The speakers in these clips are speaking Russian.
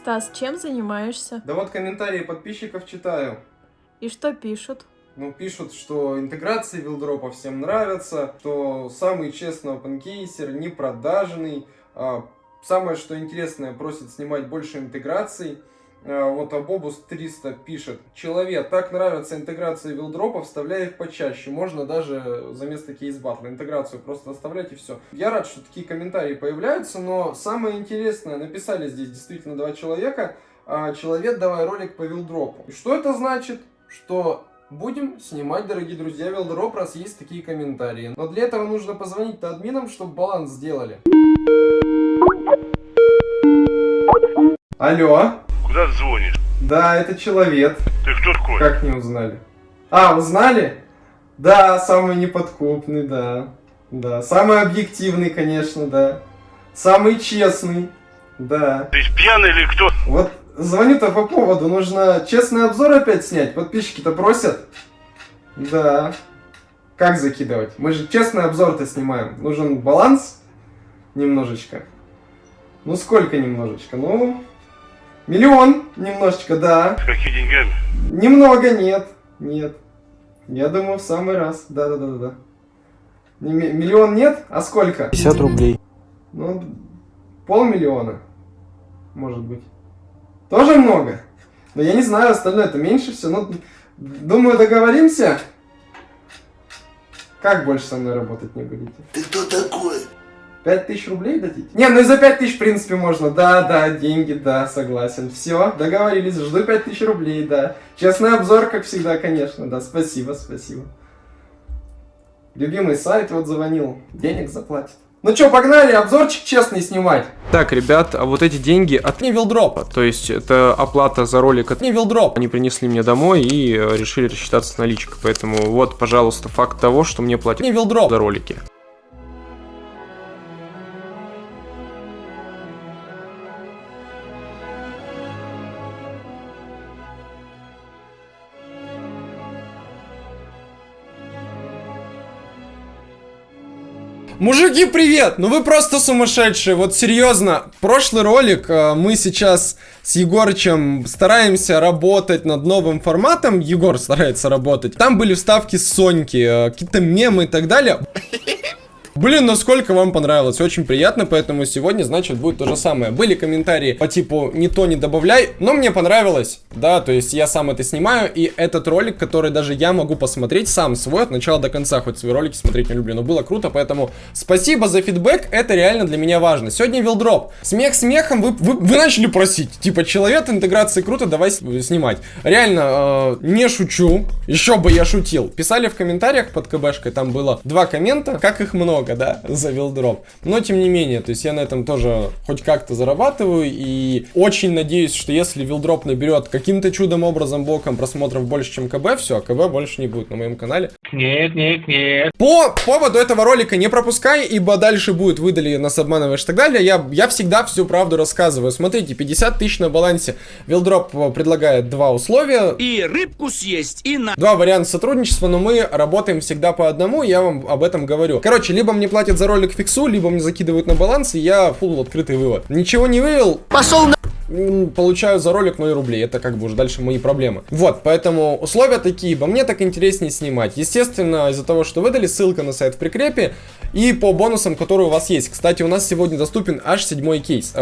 Стас, чем занимаешься? Да вот комментарии подписчиков читаю. И что пишут? Ну, пишут, что интеграции вилдропа всем нравятся, что самый честный опенкейсер, не продажный. А, самое, что интересное, просит снимать больше интеграций. А, вот Абобус 300 пишет. Человек, так нравятся интеграции вилдропа, вставляй их почаще. Можно даже за место кейс-батла интеграцию просто оставлять и все. Я рад, что такие комментарии появляются, но самое интересное, написали здесь действительно два человека. А, человек, давай ролик по вилдропу. Что это значит? Что Будем снимать, дорогие друзья, Вилдроп, раз есть такие комментарии. Но для этого нужно позвонить админам, чтобы баланс сделали. Алло? Куда ты звонишь? Да, это человек. Ты кто такой? Как не узнали? А, узнали? Да, самый неподкупный, да. Да, самый объективный, конечно, да. Самый честный, да. Ты пьяный или кто? Вот Звоню-то по поводу, нужно честный обзор опять снять. Подписчики-то просят. Да. Как закидывать? Мы же честный обзор-то снимаем. Нужен баланс немножечко. Ну сколько немножечко? Ну, миллион немножечко, да. С какими деньгами? Немного, нет. Нет. Я думаю, в самый раз. Да-да-да-да. Миллион нет? А сколько? 50 рублей. Ну, полмиллиона. Может быть. Тоже много. Но я не знаю, остальное это меньше все. Ну, думаю, договоримся. Как больше со мной работать не будете? Ты кто такой? Пять тысяч рублей дадите? Не, ну и за пять тысяч, в принципе, можно. Да, да, деньги, да, согласен. Все, договорились, жду пять тысяч рублей, да. Честный обзор, как всегда, конечно, да. Спасибо, спасибо. Любимый сайт вот звонил, денег заплатит. Ну что, погнали, обзорчик честный снимать. Так, ребят, а вот эти деньги от Невилдропа, то есть это оплата за ролик от Невилдроп. Они принесли мне домой и э, решили рассчитаться с наличкой, поэтому вот, пожалуйста, факт того, что мне платят Невилдроп за ролики. Мужики, привет! Ну вы просто сумасшедшие, вот серьезно. Прошлый ролик э, мы сейчас с Егорычем стараемся работать над новым форматом. Егор старается работать. Там были вставки с Соньки, э, какие-то мемы и так далее. Блин, насколько вам понравилось, очень приятно, поэтому сегодня, значит, будет то же самое. Были комментарии по типу «не то не добавляй», но мне понравилось, да, то есть я сам это снимаю, и этот ролик, который даже я могу посмотреть сам свой от начала до конца, хоть свои ролики смотреть не люблю, но было круто, поэтому спасибо за фидбэк, это реально для меня важно. Сегодня вилдроп. Смех смехом, вы, вы, вы начали просить, типа, человек интеграции круто, давай снимать. Реально, э, не шучу, еще бы я шутил. Писали в комментариях под КБшкой, там было два коммента, как их много много, да, за вилдроп. Но, тем не менее, то есть я на этом тоже хоть как-то зарабатываю, и очень надеюсь, что если вилдроп наберет каким-то чудом образом боком просмотров больше, чем КБ, все, а КБ больше не будет на моем канале. Нет, нет, нет. По поводу этого ролика не пропускай, ибо дальше будет выдали нас обманываешь и так далее. Я, я всегда всю правду рассказываю. Смотрите, 50 тысяч на балансе. Вилдроп предлагает два условия. И рыбку съесть, и на... Два варианта сотрудничества, но мы работаем всегда по одному, я вам об этом говорю. Короче, либо мне платят за ролик фиксу, либо мне закидывают на баланс, и я фул открытый вывод. Ничего не вывел. Пошел на получаю за ролик 0 рублей. Это как бы уже дальше мои проблемы. Вот, поэтому условия такие, ибо мне так интереснее снимать. Естественно, из-за того, что выдали, ссылка на сайт в прикрепе. И по бонусам, которые у вас есть. Кстати, у нас сегодня доступен аж седьмой кейс.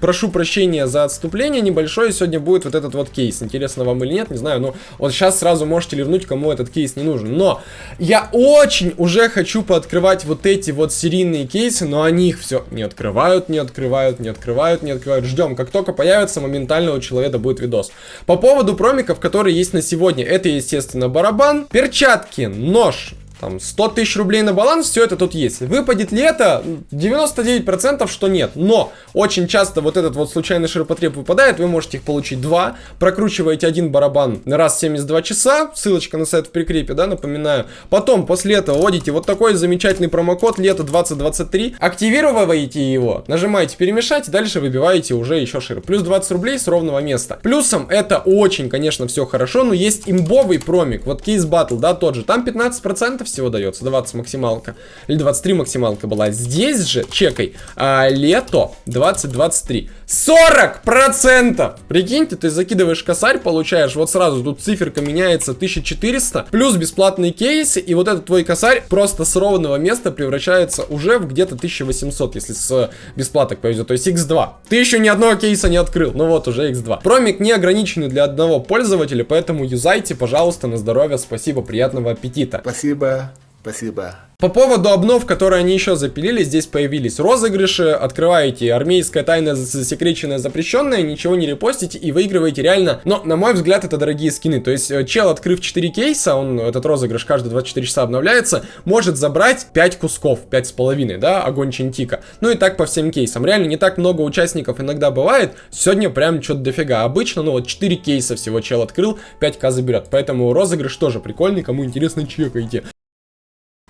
Прошу прощения за отступление небольшое, сегодня будет вот этот вот кейс. Интересно вам или нет, не знаю, но вот сейчас сразу можете ливнуть, кому этот кейс не нужен. Но я очень уже хочу пооткрывать вот эти вот серийные кейсы, но они их все не открывают, не открывают, не открывают, не открывают. Ждем, как только появится, моментально у человека будет видос. По поводу промиков, которые есть на сегодня, это, естественно, барабан, перчатки, нож, там 100 тысяч рублей на баланс, все это тут есть. Выпадет ли это? 99% что нет. Но очень часто вот этот вот случайный ширпотреб выпадает, вы можете их получить два. Прокручиваете один барабан раз в 72 часа, ссылочка на сайт в прикрепе, да, напоминаю. Потом после этого вводите вот такой замечательный промокод лето 2023, активируете его, нажимаете перемешать, дальше выбиваете уже еще шире. Плюс 20 рублей с ровного места. Плюсом это очень, конечно, все хорошо, но есть имбовый промик, вот кейс батл, да, тот же. Там 15% всего дается, 20 максималка, или 23 максималка была. Здесь же, чекай, а, лето 2023. 40%! Прикиньте, ты закидываешь косарь, получаешь вот сразу, тут циферка меняется 1400, плюс бесплатные кейсы, и вот этот твой косарь просто с ровного места превращается уже в где-то 1800, если с бесплаток повезет, то есть x2. Ты еще ни одного кейса не открыл, ну вот уже x2. Промик не ограниченный для одного пользователя, поэтому юзайте, пожалуйста, на здоровье, спасибо, приятного аппетита. Спасибо, спасибо. По поводу обнов, которые они еще запилили, здесь появились розыгрыши, открываете армейская тайна засекреченная, запрещенная, ничего не репостите и выигрываете реально, но на мой взгляд это дорогие скины, то есть э, чел, открыв 4 кейса, он, этот розыгрыш каждые 24 часа обновляется, может забрать 5 кусков, 5,5, да, огонь Чентика, ну и так по всем кейсам, реально не так много участников иногда бывает, сегодня прям что-то дофига, обычно, ну вот 4 кейса всего чел открыл, 5к заберет, поэтому розыгрыш тоже прикольный, кому интересно, чекайте.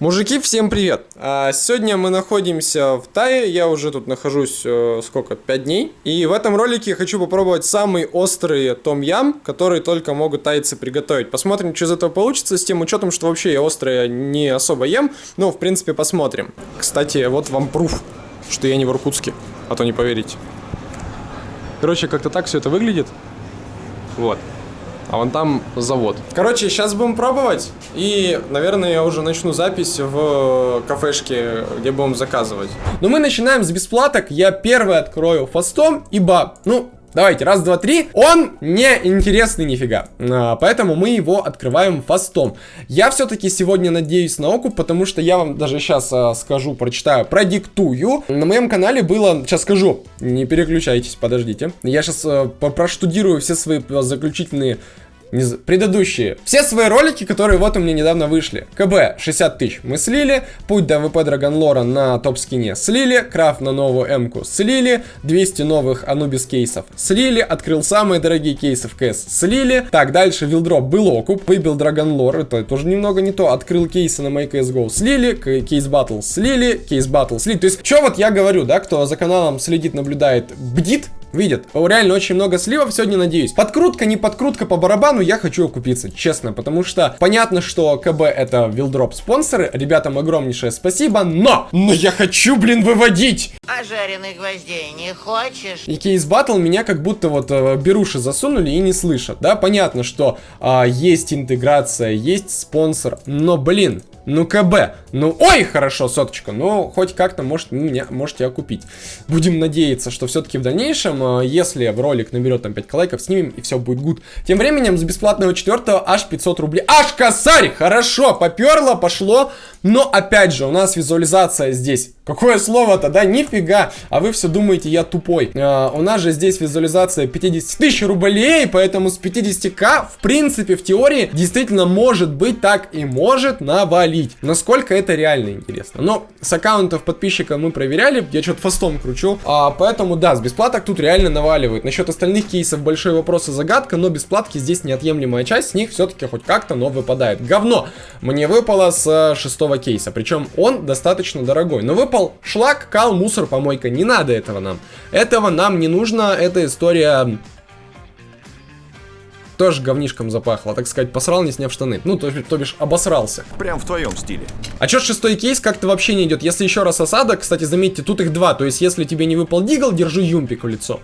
Мужики, всем привет! А, сегодня мы находимся в Тае, я уже тут нахожусь, э, сколько, 5 дней. И в этом ролике хочу попробовать самый острый том-ям, который только могут тайцы приготовить. Посмотрим, что из этого получится, с тем учетом, что вообще я острое не особо ем. Ну, в принципе, посмотрим. Кстати, вот вам пруф, что я не в Иркутске, а то не поверите. Короче, как-то так все это выглядит. Вот а вон там завод. Короче, сейчас будем пробовать, и, наверное, я уже начну запись в кафешке, где будем заказывать. Но мы начинаем с бесплаток, я первый открою фастом, ибо, ну, Давайте, раз, два, три. Он не интересный нифига. А, поэтому мы его открываем фастом. Я все-таки сегодня надеюсь на окуп, потому что я вам даже сейчас а, скажу, прочитаю, продиктую. На моем канале было, сейчас скажу, не переключайтесь, подождите. Я сейчас а, проштудирую все свои заключительные не предыдущие. Все свои ролики, которые вот у меня недавно вышли. КБ 60 тысяч мы слили, путь до AWP Dragon Lore а на топ-скине слили, крафт на новую М-ку слили, 200 новых Anubis кейсов слили, открыл самые дорогие кейсы в КС слили. Так, дальше вилдроп был окуп, выбил Dragon Lore, это тоже немного не то, открыл кейсы на MyCSGO слили, Case Battle слили, Case Battle слили. То есть, что вот я говорю, да, кто за каналом следит, наблюдает, бдит, видит. Реально очень много сливов сегодня, надеюсь. Подкрутка, не подкрутка по барабану, я хочу окупиться, честно. Потому что понятно, что КБ это вилдроп спонсоры. Ребятам огромнейшее спасибо, но... Но я хочу, блин, выводить! А жареных гвоздей не хочешь? И кейс батл меня как будто вот э, беруши засунули и не слышат. Да, понятно, что э, есть интеграция, есть спонсор, но, блин, ну, КБ. Ну, ой, хорошо, соточка. Ну, хоть как-то, может, меня можете окупить. Будем надеяться, что все-таки в дальнейшем, э, если в ролик наберет там 5 лайков, снимем, и все будет гуд. Тем временем, с бесплатного четвертого аж 500 рублей. Аж косарь! Хорошо, поперло, пошло. Но опять же, у нас визуализация здесь. Какое слово-то, да? Нифига! А вы все думаете, я тупой. А, у нас же здесь визуализация 50 тысяч рублей, поэтому с 50к, в принципе, в теории, действительно может быть так и может навалить. Насколько это реально интересно. Но с аккаунтов подписчика мы проверяли, я что-то фастом кручу. А, поэтому да, с бесплаток тут реально наваливают. Насчет остальных кейсов большой вопрос и загадка, но бесплатки здесь неотъемлемая часть, с них все-таки хоть как-то, но выпадает. Говно! Мне выпало с э, 6 такого кейса. Причем он достаточно дорогой. Но выпал шлак, кал, мусор, помойка. Не надо этого нам. Этого нам не нужно. Эта история тоже говнишком запахло, так сказать, посрал, не сняв штаны. Ну, то, то бишь, обосрался. Прям в твоем стиле. А чё шестой кейс как-то вообще не идет? Если еще раз осада, кстати, заметьте, тут их два. То есть, если тебе не выпал Deagle, держи юмпик в лицо.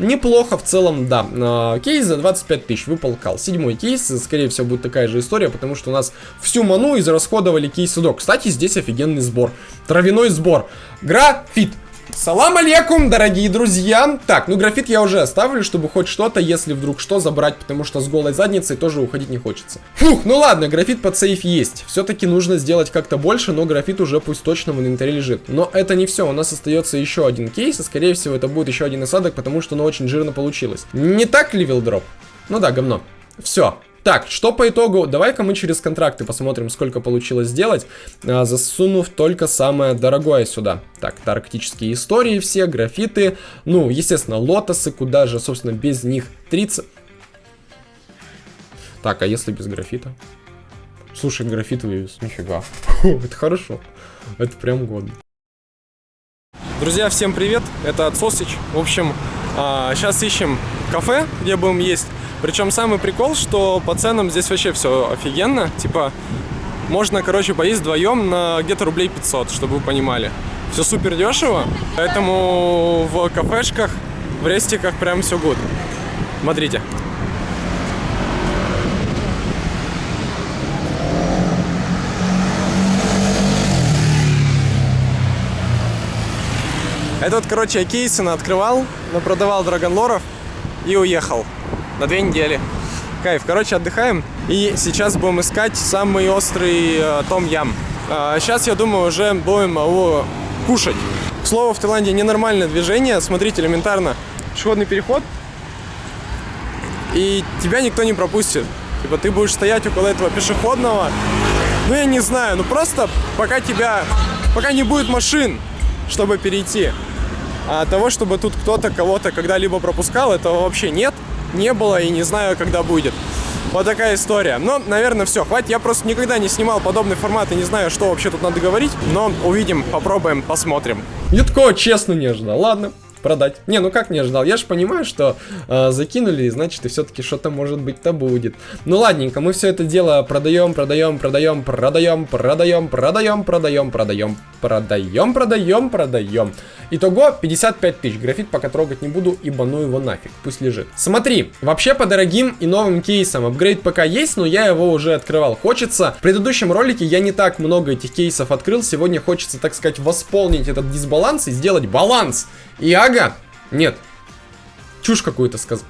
Неплохо в целом, да. А, кейс за 25 тысяч выпал кал. Седьмой кейс, скорее всего, будет такая же история, потому что у нас всю ману израсходовали кейсы док. Кстати, здесь офигенный сбор. Травяной сбор. Графит. Салам алейкум, дорогие друзья. Так, ну графит я уже оставлю, чтобы хоть что-то, если вдруг что, забрать, потому что с голой задницей тоже уходить не хочется. Фух, ну ладно, графит под сейф есть. Все-таки нужно сделать как-то больше, но графит уже пусть точно в инвентаре лежит. Но это не все, у нас остается еще один кейс, и скорее всего это будет еще один осадок, потому что оно очень жирно получилось. Не так ли, вилдроп? Ну да, говно. Все, так, что по итогу? Давай-ка мы через контракты посмотрим, сколько получилось сделать, а, засунув только самое дорогое сюда. Так, арктические истории все, графиты, ну, естественно, лотосы, куда же, собственно, без них 30... Так, а если без графита? Слушай, графит вывез, нифига. Это хорошо, это прям годно. Друзья, всем привет, это Отсосич. В общем, сейчас а, ищем кафе, где будем есть. Причем самый прикол, что по ценам здесь вообще все офигенно. Типа, можно, короче, поесть вдвоем на где-то рублей 500, чтобы вы понимали. Все супер дешево, поэтому в кафешках, в рестиках прям все гуд. Смотрите. Это вот, короче, я Кейсона открывал, продавал драгонлоров и уехал на две недели. Кайф. Короче, отдыхаем. И сейчас будем искать самый острый э, том ям. А, сейчас, я думаю, уже будем его кушать. К слову, в Таиланде ненормальное движение. Смотрите, элементарно. Пешеходный переход. И тебя никто не пропустит. Типа ты будешь стоять около этого пешеходного. Ну, я не знаю. Ну, просто пока тебя... Пока не будет машин, чтобы перейти. А того, чтобы тут кто-то кого-то когда-либо пропускал, этого вообще нет не было и не знаю, когда будет. Вот такая история. Но, наверное, все. Хватит. Я просто никогда не снимал подобный формат и не знаю, что вообще тут надо говорить. Но увидим, попробуем, посмотрим. Я такого честно не ждал. Ладно продать. Не, ну как не ожидал? Я же понимаю, что э, закинули, значит, и все-таки что-то может быть-то будет. Ну ладненько, мы все это дело продаем, продаем, продаем, продаем, продаем, продаем, продаем, продаем, продаем, продаем, продаем. Итого 55 тысяч. Графит пока трогать не буду, ибо ну его нафиг, пусть лежит. Смотри, вообще по дорогим и новым кейсам апгрейд пока есть, но я его уже открывал. Хочется, в предыдущем ролике я не так много этих кейсов открыл, сегодня хочется, так сказать, восполнить этот дисбаланс и сделать баланс. Иага? Нет. Чушь какую-то сказал.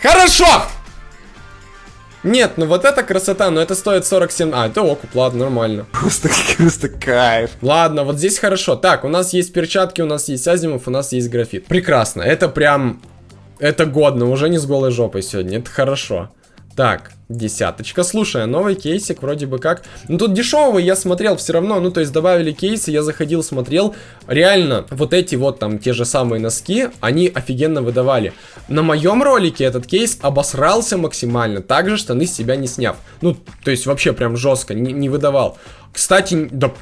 Хорошо! Нет, ну вот эта красота, но это стоит 47... А, это окуп, ладно, нормально. Просто, просто кайф. Ладно, вот здесь хорошо. Так, у нас есть перчатки, у нас есть азимов, у нас есть графит. Прекрасно, это прям... Это годно, уже не с голой жопой сегодня, это хорошо. Так, десяточка. Слушай, новый кейсик вроде бы как... Ну, тут дешевый я смотрел все равно. Ну, то есть добавили кейсы, я заходил, смотрел. Реально, вот эти вот там те же самые носки, они офигенно выдавали. На моем ролике этот кейс обосрался максимально. Также штаны с себя не сняв. Ну, то есть вообще прям жестко, не, не выдавал. Кстати, да...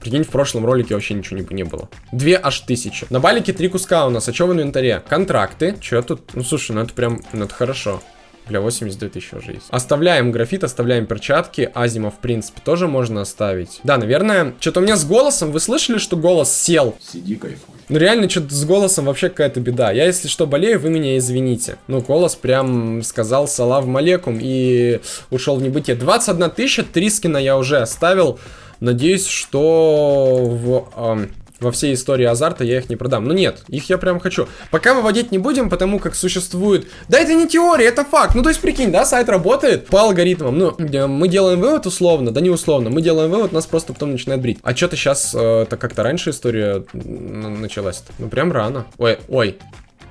Прикинь, в прошлом ролике вообще ничего не, было. Две аж тысячи. На балике три куска у нас. А что в инвентаре? Контракты. Че тут? Ну, слушай, ну это прям, ну это хорошо. Бля, 82 тысячи уже есть. Оставляем графит, оставляем перчатки. Азима, в принципе, тоже можно оставить. Да, наверное, что-то у меня с голосом. Вы слышали, что голос сел? Сиди, кайфуй. Ну реально, что-то с голосом вообще какая-то беда. Я, если что, болею, вы меня извините. Ну, голос прям сказал салав малекум и ушел в небытие. 21 тысяча, три скина я уже оставил. Надеюсь, что в... Эм, во всей истории азарта я их не продам. Ну нет, их я прям хочу. Пока выводить не будем, потому как существует... Да это не теория, это факт. Ну то есть прикинь, да, сайт работает по алгоритмам. Ну, мы делаем вывод условно, да не условно. Мы делаем вывод, нас просто потом начинает брить. А что-то сейчас, э, так как-то раньше история началась. -то. Ну прям рано. Ой, ой,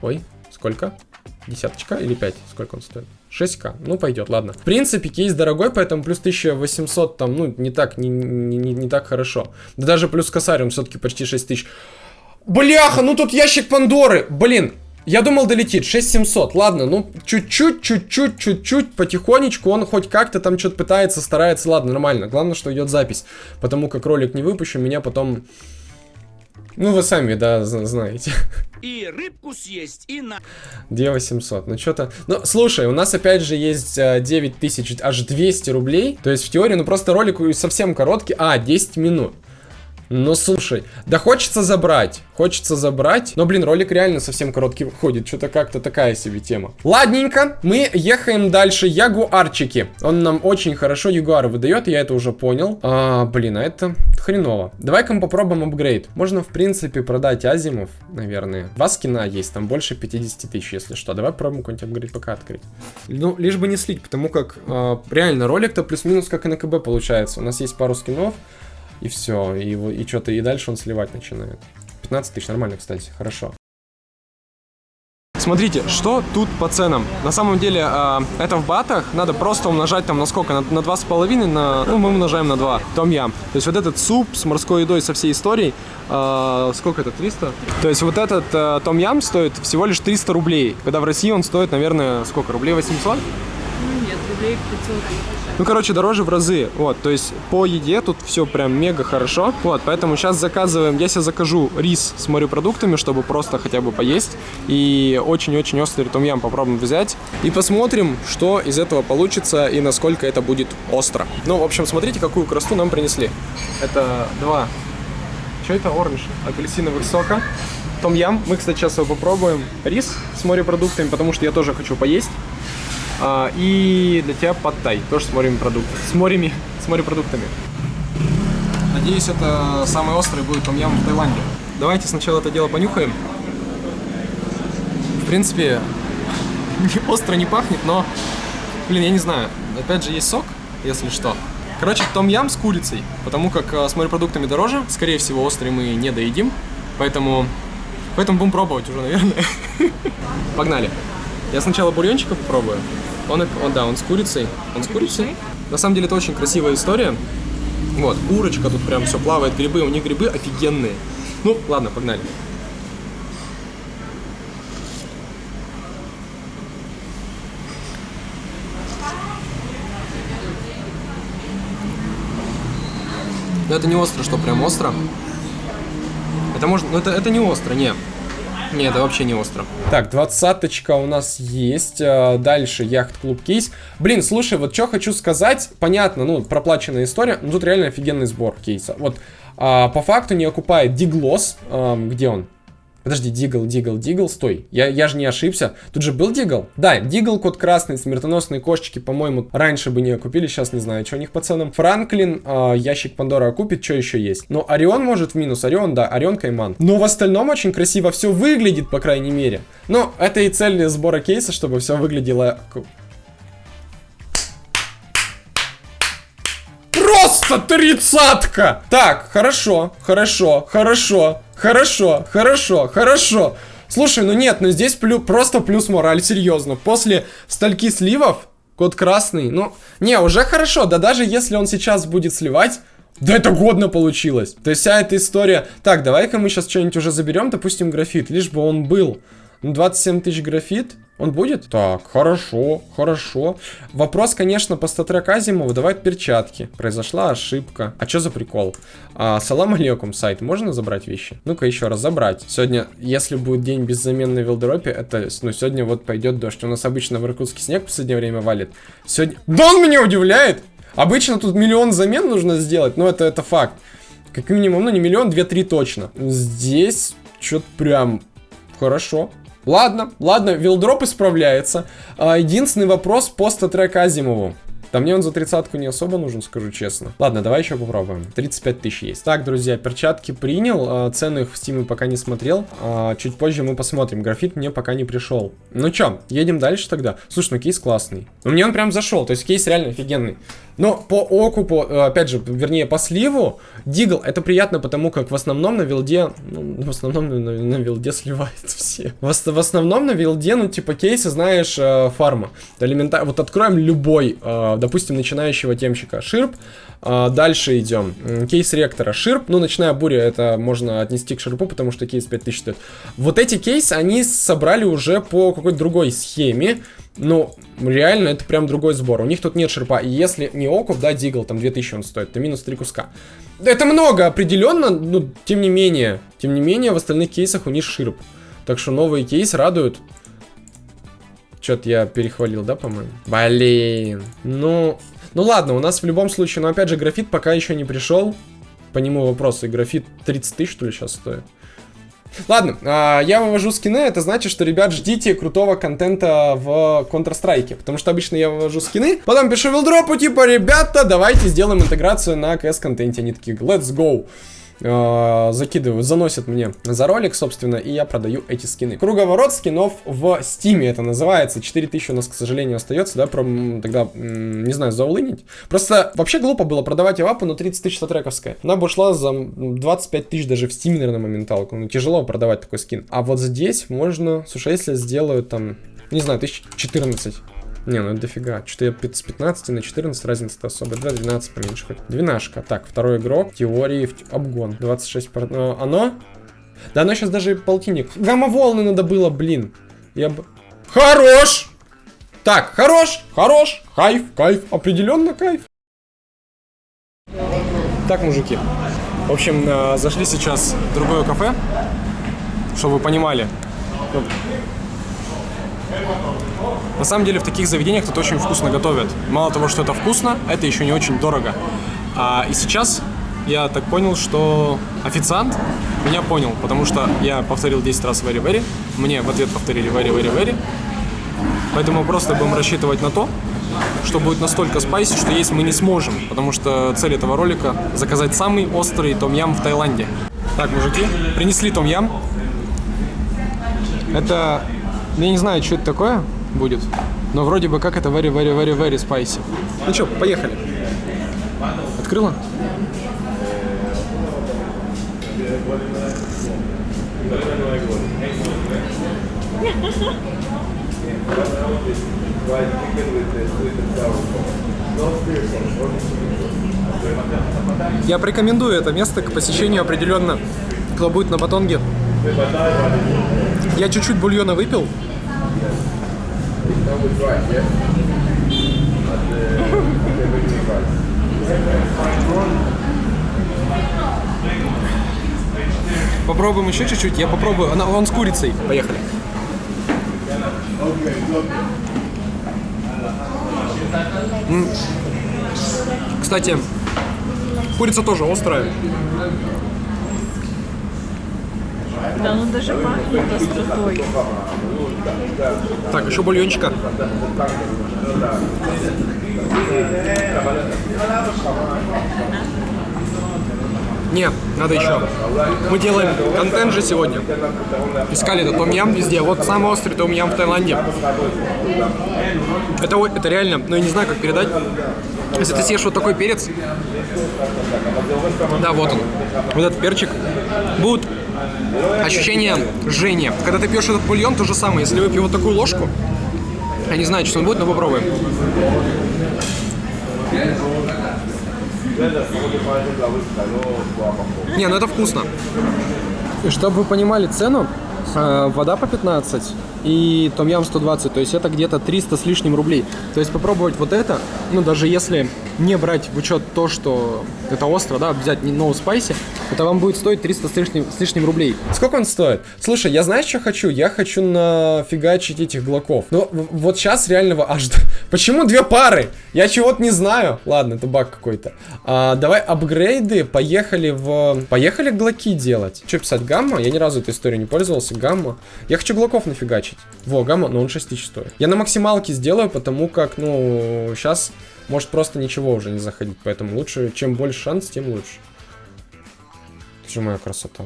ой, сколько? Десяточка или пять? Сколько он стоит? 6к. Ну, пойдет, ладно. В принципе, кейс дорогой, поэтому плюс 1800 там, ну, не так, не, не, не, не так хорошо. Да даже плюс косарь, все-таки почти 6000. Бляха, ну тут ящик Пандоры. Блин, я думал долетит. 6700. Ладно, ну, чуть-чуть, чуть-чуть, чуть-чуть, потихонечку. Он хоть как-то там что-то пытается, старается. Ладно, нормально. Главное, что идет запись. Потому как ролик не выпущу, меня потом ну, вы сами, да, знаете. И рыбку съесть, и на... 2800, ну что-то... Ну, слушай, у нас опять же есть 9000, э, аж 200 рублей. То есть в теории, ну просто ролик совсем короткий. А, 10 минут. Ну, слушай, да хочется забрать, хочется забрать, но, блин, ролик реально совсем короткий выходит, что-то как-то такая себе тема. Ладненько, мы ехаем дальше, ягуарчики, он нам очень хорошо ягуар выдает, я это уже понял. А, блин, а это хреново. Давай-ка мы попробуем апгрейд. Можно, в принципе, продать азимов, наверное. Два скина есть, там больше 50 тысяч, если что. Давай попробуем какой-нибудь апгрейд пока открыть. Ну, лишь бы не слить, потому как а, реально ролик-то плюс-минус как и на КБ получается. У нас есть пару скинов. И все, и, и что-то, и дальше он сливать начинает. 15 тысяч, нормально, кстати, хорошо. Смотрите, что тут по ценам. На самом деле, э, это в батах. Надо просто умножать там на сколько? На, на 2,5, на... Ну, мы умножаем на 2. Том ям. То есть вот этот суп с морской едой со всей историей, э, сколько это? 300? То есть вот этот э, том ям стоит всего лишь 300 рублей. Когда в России он стоит, наверное, сколько? Рублей 800? нет, рублей 500. Ну, короче, дороже в разы. Вот, то есть по еде тут все прям мега хорошо. Вот, поэтому сейчас заказываем, я себе закажу рис с морепродуктами, чтобы просто хотя бы поесть. И очень-очень острый том-ям попробуем взять. И посмотрим, что из этого получится и насколько это будет остро. Ну, в общем, смотрите, какую красоту нам принесли. Это два... Что это? Оранж. Апельсиновых сока. Том-ям. Мы, кстати, сейчас его попробуем. Рис с морепродуктами, потому что я тоже хочу поесть. А, и для тебя подтай, тоже с морепродуктами. С морями, с морепродуктами. Надеюсь, это самый острый будет том ям в Таиланде. Давайте сначала это дело понюхаем. В принципе, остро не пахнет, но, блин, я не знаю. Опять же, есть сок, если что. Короче, том ям с курицей, потому как а, с морепродуктами дороже. Скорее всего, острый мы не доедим, поэтому, поэтому будем пробовать уже, наверное. Погнали. Я сначала бульончика попробую. Он, он, да, он с курицей. Он с курицей. На самом деле это очень красивая история. Вот, курочка тут прям все плавает, грибы, у них грибы офигенные. Ну, ладно, погнали. Но это не остро, что прям остро. Это можно, ну это, это не остро, не. Не, это вообще не остро. Так, двадцаточка у нас есть. а, Дальше яхт-клуб кейс. Блин, слушай, вот что хочу сказать. Понятно, ну, проплаченная история. Но тут реально офигенный сбор кейса. Вот, а, по факту не окупает Диглос. ам, где он? Подожди, Дигл, Дигл, Дигл, стой. Я, я же не ошибся. Тут же был Дигл? Да, Дигл, код красный, смертоносные кошечки, по-моему, раньше бы не окупили, сейчас не знаю, что у них по ценам. Франклин, а, ящик Пандора окупит, что еще есть? Ну, Орион может в минус, Орион, да, Орион Кайман. Но в остальном очень красиво все выглядит, по крайней мере. Но это и цель сбора кейса, чтобы все выглядело... Просто тридцатка! Так, хорошо, хорошо, хорошо, хорошо, хорошо, хорошо. Слушай, ну нет, ну здесь плю- просто плюс мораль, серьезно. После стальки сливов, код красный, ну, не, уже хорошо, да даже если он сейчас будет сливать, да это годно получилось. То есть вся эта история... Так, давай-ка мы сейчас что-нибудь уже заберем, допустим, графит, лишь бы он был. Ну, 27 тысяч графит, он будет? Так, хорошо, хорошо. Вопрос, конечно, по статрек Азимову. Давай перчатки. Произошла ошибка. А что за прикол? А, салам алейкум, сайт. Можно забрать вещи? Ну-ка еще раз, забрать. Сегодня, если будет день без замен на вилдропе, это, ну, сегодня вот пойдет дождь. У нас обычно в Иркутске снег в последнее время валит. Сегодня... Да он меня удивляет! Обычно тут миллион замен нужно сделать, но это, это факт. Как минимум, ну не миллион, две-три точно. Здесь что-то прям хорошо. Ладно, ладно, вилдроп исправляется. А, единственный вопрос по статрек Азимову. Да мне он за тридцатку не особо нужен, скажу честно. Ладно, давай еще попробуем. 35 тысяч есть. Так, друзья, перчатки принял. а, Цены их в Steam пока не смотрел. А, Чуть позже мы посмотрим. Графит мне пока не пришел. Ну чё, едем дальше тогда. Слушай, ну кейс классный. Ну мне он прям зашел. То есть кейс реально офигенный. Но по окупу, э, опять же, вернее, по сливу, Дигл, это приятно, потому как в основном на вилде, ну, в основном на, на вилде сливают все. В, в основном на вилде, ну, типа, кейсы, знаешь, э, фарма. Элементарно, вот откроем любой, э, допустим, начинающего темщика ширп, э, дальше идем. Кейс ректора ширп, ну, ночная буря, это можно отнести к ширпу, потому что кейс 5000 стоит. Вот эти кейсы, они собрали уже по какой-то другой схеме, ну, реально, это прям другой сбор. У них тут нет шерпа. И если не окуп, да, дигл, там 2000 он стоит, то минус 3 куска. Это много, определенно, но тем не менее. Тем не менее, в остальных кейсах у них ширп. Так что новый кейс радует. Что-то я перехвалил, да, по-моему? Блин. Ну, ну ладно, у нас в любом случае, но опять же, графит пока еще не пришел. По нему вопросы. Графит 30 тысяч, что ли, сейчас стоит? Ладно, а, я вывожу скины, это значит, что, ребят, ждите крутого контента в Counter-Strike, потому что обычно я вывожу скины, потом пишу вилдропу, типа, ребята, давайте сделаем интеграцию на CS-контенте, они такие, let's go. А, закидывают, заносят мне за ролик, собственно, и я продаю эти скины. Круговорот скинов в стиме это называется. 4000 у нас, к сожалению, остается, да, пром, тогда, не знаю, заулынить. Просто вообще глупо было продавать авапу, но 30 тысяч статрековская. Она бы ушла за м, 25 тысяч даже в стиме, наверное, моменталку. Ну, тяжело продавать такой скин. А вот здесь можно, слушай, если сделают там, не знаю, 1014. Не, ну это дофига. Что-то я с 15 на 14 разница-то особо. Давай 12 поменьше хоть. Двенашка. Так, второй игрок. Теории в обгон. 26 пар... э, Оно? Да оно сейчас даже полтинник. Гамма-волны надо было, блин. Я бы... Хорош! Так, хорош, хорош, кайф, кайф, определенно кайф. Так, мужики. В общем, э, зашли сейчас в другое кафе, чтобы вы понимали. На самом деле в таких заведениях тут очень вкусно готовят. Мало того, что это вкусно, это еще не очень дорого. А, и сейчас я так понял, что официант меня понял, потому что я повторил 10 раз very very, мне в ответ повторили very very very. Поэтому просто будем рассчитывать на то, что будет настолько спайси, что есть мы не сможем, потому что цель этого ролика заказать самый острый том-ям в Таиланде. Так, мужики, принесли том-ям. Это, я не знаю, что это такое будет, но вроде бы как это very, very, very, very spicy. Ну что, поехали. Открыла? Я порекомендую это место к посещению определенно, кто будет на Батонге. Я чуть-чуть бульона выпил. Попробуем еще чуть-чуть. Я попробую. Она, он с курицей. Поехали. Кстати, курица тоже острая. Да, ну даже пахнет остротой. Так, еще бульончика. Не, надо еще. Мы делаем контент же сегодня. Искали этот том-ям везде. Вот самый острый том-ям в Таиланде. Это, это реально, ну я не знаю, как передать. Если ты съешь вот такой перец, да, вот он, вот этот перчик, будет ощущение жжения. Когда ты пьешь этот бульон, то же самое. Если выпью вот такую ложку, я не знаю, что он будет, но попробуем. Не, ну это вкусно. И чтобы вы понимали цену, э, вода по 15 и том-ям 120, то есть это где-то 300 с лишним рублей. То есть попробовать вот это, ну даже если не брать в учет то, что это остро, да, взять не no spicy, это вам будет стоить 300 с лишним, с лишним рублей. Сколько он стоит? Слушай, я знаешь, что хочу? Я хочу нафигачить этих глоков. Ну, в- вот сейчас реального аж... Почему две пары? Я чего-то не знаю. Ладно, это баг какой-то. А, давай апгрейды. Поехали в... Поехали глоки делать. Что писать? Гамма? Я ни разу этой историей не пользовался. Гамма. Я хочу глоков нафигачить. Во, гамма, но он 6 тысяч стоит. Я на максималке сделаю, потому как, ну, сейчас может просто ничего уже не заходить. Поэтому лучше, чем больше шанс, тем лучше. Это же моя красота.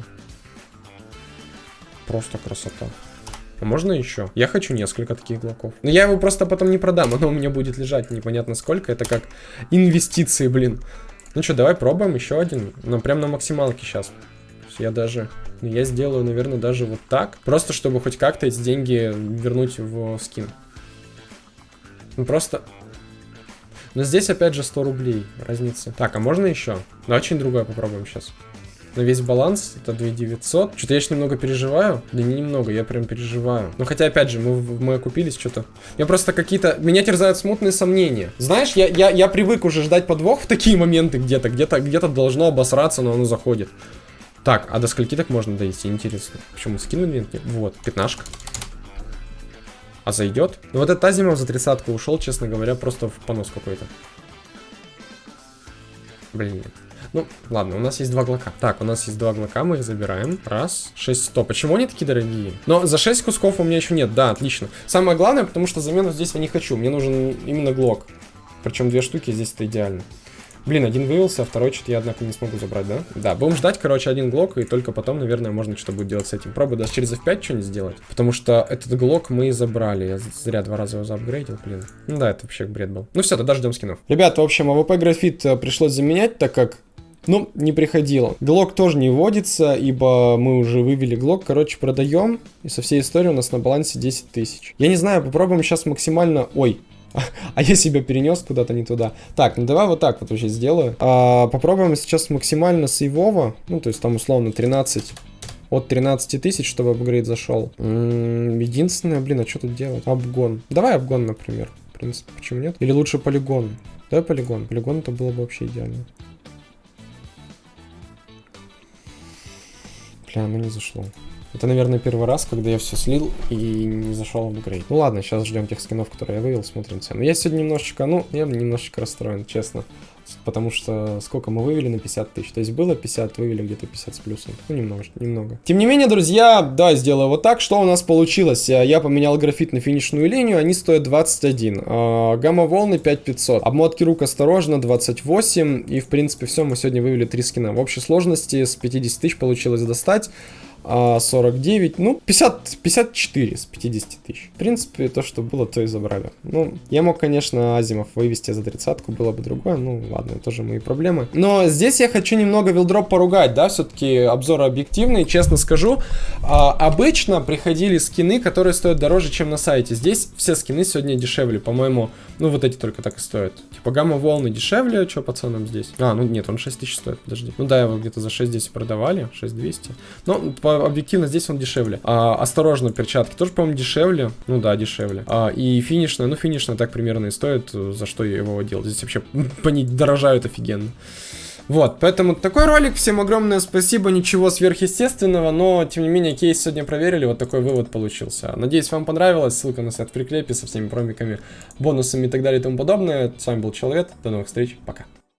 Просто красота. А можно еще? Я хочу несколько таких глоков. Но я его просто потом не продам, оно у меня будет лежать непонятно сколько. Это как инвестиции, блин. Ну что, давай пробуем еще один. Ну, прям на максималке сейчас. Я даже... ну, Я сделаю, наверное, даже вот так. Просто, чтобы хоть как-то эти деньги вернуть в скин. Ну, просто... Но здесь, опять же, 100 рублей разница. Так, а можно еще? Давай что-нибудь другое попробуем сейчас. На весь баланс это 2900. Что-то я еще немного переживаю. Да не немного, я прям переживаю. Ну хотя, опять же, мы, мы окупились что-то. Я просто какие-то... Меня терзают смутные сомнения. Знаешь, я, я, я привык уже ждать подвох в такие моменты где-то. Где-то где должно обосраться, но оно заходит. Так, а до скольки так можно дойти? Интересно. Почему скинули? Нет, Вот, пятнашка. А зайдет? Ну вот этот Азимов за тридцатку ушел, честно говоря, просто в понос какой-то. Блин. Ну, ладно, у нас есть два глока. Так, у нас есть два глока, мы их забираем. Раз, шесть, сто. Почему они такие дорогие? Но за 6 кусков у меня еще нет, да, отлично. Самое главное, потому что замену здесь я не хочу. Мне нужен именно глок. Причем две штуки здесь это идеально. Блин, один вывелся, а второй что-то я, однако, не смогу забрать, да? Да, будем ждать, короче, один глок, и только потом, наверное, можно что-то будет делать с этим. Пробую даже через F5 что-нибудь сделать. Потому что этот глок мы забрали. Я зря два раза его заапгрейдил, блин. Ну да, это вообще бред был. Ну все, тогда ждем скинов. Ребята, в общем, AWP графит э, пришлось заменять, так как ну, не приходило. Глок тоже не вводится, ибо мы уже вывели глок. Короче, продаем. И со всей истории у нас на балансе 10 тысяч. Я не знаю, попробуем сейчас максимально... Ой, а я себя перенес куда-то не туда. Так, ну давай вот так вот вообще сделаю. А, попробуем сейчас максимально сейвово. Ну, то есть там условно 13 от 13 тысяч, чтобы апгрейд зашел. Единственное, блин, а что тут делать? Обгон. Давай обгон, например. В принципе, почему нет? Или лучше полигон? Давай полигон. Полигон это было бы вообще идеально. Бля, ну не зашло. Это, наверное, первый раз, когда я все слил и не зашел в апгрейд. Ну ладно, сейчас ждем тех скинов, которые я вывел, смотрим цену. Я сегодня немножечко, ну, я немножечко расстроен, честно. Потому что сколько мы вывели на 50 тысяч. То есть было 50, вывели где-то 50 с плюсом. Ну, немного, немного. Тем не менее, друзья, да, сделаю вот так. Что у нас получилось? Э, Я поменял графит на финишную линию, они стоят 21. А, Гамма-волны 5500. Обмотки рук осторожно 28. И, в принципе, все, мы сегодня вывели 3 скина. В общей сложности с 50 тысяч получилось достать. А, 49, ну, 50, 54 с 50 тысяч. В принципе, то, что было, то и забрали. Ну, я мог, конечно, Азимов вывести за тридцатку, было бы другое, ну, ладно, это тоже мои проблемы. Но здесь я хочу немного вилдроп поругать, да, все-таки обзоры объективные, честно скажу. А, обычно приходили скины, которые стоят дороже, чем на сайте. Здесь все скины сегодня дешевле, по-моему, ну, вот эти только так и стоят. Типа, гамма-волны дешевле, что по ценам здесь? А, ну, нет, он 6 тысяч стоит, подожди. Ну, да, его где-то за 6 здесь продавали, 6200. Ну, по объективно здесь он дешевле. А, осторожно, перчатки тоже, по-моему, дешевле. Ну да, дешевле. А, и финишная, ну финишная так примерно и стоит, за что я его делал. Здесь вообще они дорожают офигенно. Вот, поэтому такой ролик. Всем огромное спасибо. Ничего сверхъестественного, но, тем не менее, кейс сегодня проверили. Вот такой вывод получился. Надеюсь, вам понравилось. Ссылка на сайт в прикрепе со всеми промиками, бонусами и так далее и тому подобное. С вами был Человек. До новых встреч. Пока.